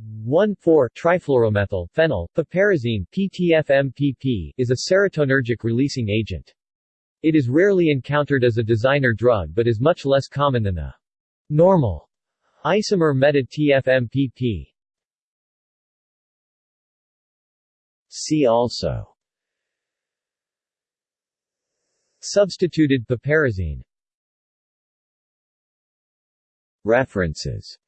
1,4-trifluoromethyl phenyl piperazine PTFMPP is a serotonergic releasing agent. It is rarely encountered as a designer drug but is much less common than the normal isomer meta-TFMPP. See also Substituted piperazine References